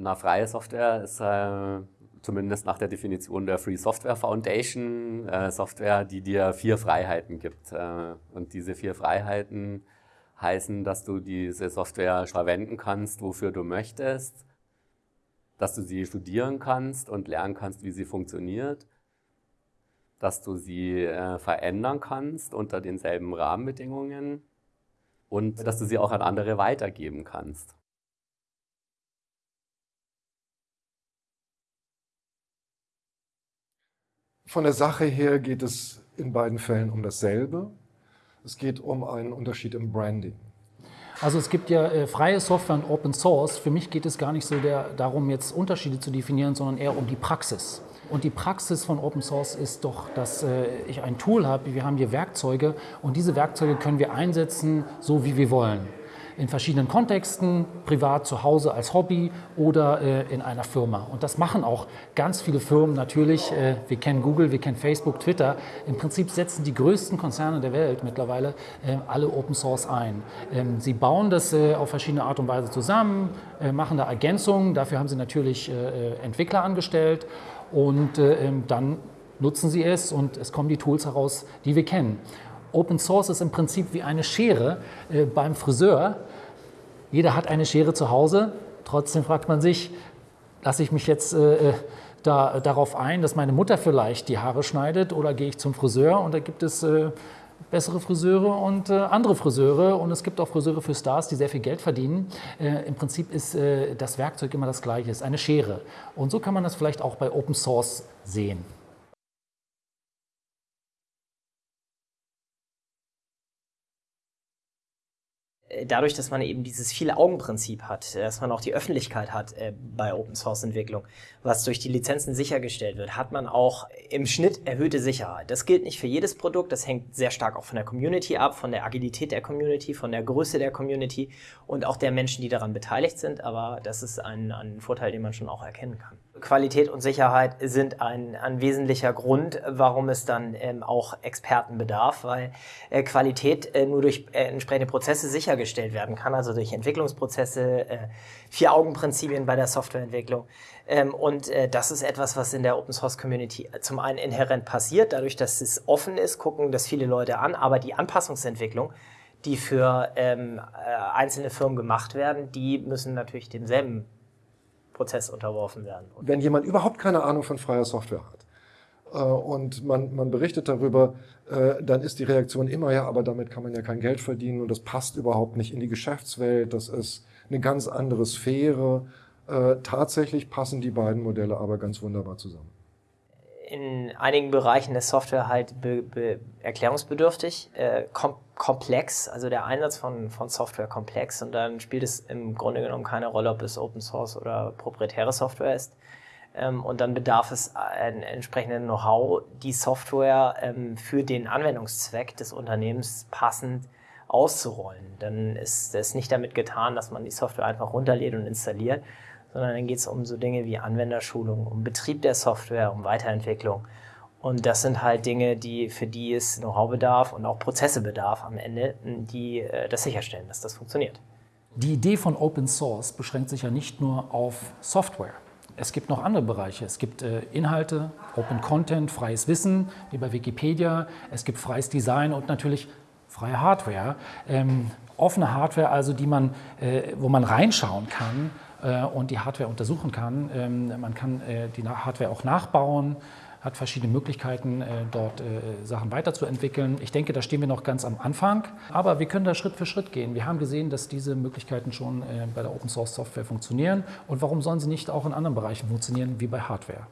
Na, freie Software ist äh, zumindest nach der Definition der Free Software Foundation äh, Software, die dir vier Freiheiten gibt. Äh, und diese vier Freiheiten heißen, dass du diese Software verwenden kannst, wofür du möchtest, dass du sie studieren kannst und lernen kannst, wie sie funktioniert, dass du sie äh, verändern kannst unter denselben Rahmenbedingungen und dass du sie auch an andere weitergeben kannst. Von der Sache her geht es in beiden Fällen um dasselbe. Es geht um einen Unterschied im Branding. Also es gibt ja äh, freie Software und Open Source. Für mich geht es gar nicht so der, darum, jetzt Unterschiede zu definieren, sondern eher um die Praxis. Und die Praxis von Open Source ist doch, dass äh, ich ein Tool habe, wir haben hier Werkzeuge und diese Werkzeuge können wir einsetzen, so wie wir wollen in verschiedenen Kontexten, privat zu Hause als Hobby oder äh, in einer Firma. Und das machen auch ganz viele Firmen natürlich. Äh, wir kennen Google, wir kennen Facebook, Twitter. Im Prinzip setzen die größten Konzerne der Welt mittlerweile äh, alle Open Source ein. Ähm, sie bauen das äh, auf verschiedene Art und Weise zusammen, äh, machen da Ergänzungen. Dafür haben sie natürlich äh, Entwickler angestellt und ähm, dann nutzen sie es und es kommen die Tools heraus, die wir kennen. Open Source ist im Prinzip wie eine Schere äh, beim Friseur. Jeder hat eine Schere zu Hause. Trotzdem fragt man sich, lasse ich mich jetzt äh, äh, da, darauf ein, dass meine Mutter vielleicht die Haare schneidet oder gehe ich zum Friseur und da gibt es äh, bessere Friseure und äh, andere Friseure und es gibt auch Friseure für Stars, die sehr viel Geld verdienen. Äh, Im Prinzip ist äh, das Werkzeug immer das gleiche, ist eine Schere. Und so kann man das vielleicht auch bei Open Source sehen. Äh, dadurch, dass man eben dieses Viele-Augen-Prinzip hat, äh, dass man auch die Öffentlichkeit hat äh, bei Open-Source-Entwicklung, was durch die Lizenzen sichergestellt wird, hat man auch im Schnitt erhöhte Sicherheit. Das gilt nicht für jedes Produkt, das hängt sehr stark auch von der Community ab, von der Agilität der Community, von der Größe der Community und auch der Menschen, die daran beteiligt sind, aber das ist ein, ein Vorteil, den man schon auch erkennen kann. Qualität und Sicherheit sind ein, ein wesentlicher Grund, warum es dann ähm, auch Experten bedarf, weil äh, Qualität äh, nur durch äh, entsprechende Prozesse sichergestellt werden kann, also durch Entwicklungsprozesse, äh, Vier-Augen-Prinzipien bei der Softwareentwicklung. Ähm, und äh, das ist etwas, was in der Open Source Community zum einen inhärent passiert, dadurch, dass es offen ist, gucken das viele Leute an, aber die Anpassungsentwicklung, die für ähm, äh, einzelne Firmen gemacht werden, die müssen natürlich demselben Prozess unterworfen werden. Wenn jemand überhaupt keine Ahnung von freier Software hat äh, und man, man berichtet darüber, äh, dann ist die Reaktion immer, ja, aber damit kann man ja kein Geld verdienen und das passt überhaupt nicht in die Geschäftswelt, das ist eine ganz andere Sphäre. Äh, tatsächlich passen die beiden Modelle aber ganz wunderbar zusammen in einigen Bereichen ist Software halt be, be, erklärungsbedürftig, äh, kom komplex, also der Einsatz von, von Software komplex und dann spielt es im Grunde genommen keine Rolle, ob es Open Source oder proprietäre Software ist. Ähm, und dann bedarf es ein entsprechendes Know-how, die Software ähm, für den Anwendungszweck des Unternehmens passend auszurollen. Dann ist es nicht damit getan, dass man die Software einfach runterlädt und installiert, sondern dann geht es um so Dinge wie Anwenderschulung, um Betrieb der Software, um Weiterentwicklung. Und das sind halt Dinge, die, für die es Know-how bedarf und auch Prozesse bedarf am Ende, die äh, das sicherstellen, dass das funktioniert. Die Idee von Open Source beschränkt sich ja nicht nur auf Software. Es gibt noch andere Bereiche. Es gibt äh, Inhalte, Open Content, freies Wissen, wie bei Wikipedia. Es gibt freies Design und natürlich freie Hardware. Offene Hardware, also die man, äh, wo man reinschauen kann äh, und die Hardware untersuchen kann. Ähm, man kann äh, die Hardware auch nachbauen, hat verschiedene Möglichkeiten, dort Sachen weiterzuentwickeln. Ich denke, da stehen wir noch ganz am Anfang, aber wir können da Schritt für Schritt gehen. Wir haben gesehen, dass diese Möglichkeiten schon bei der Open Source Software funktionieren und warum sollen sie nicht auch in anderen Bereichen funktionieren, wie bei Hardware?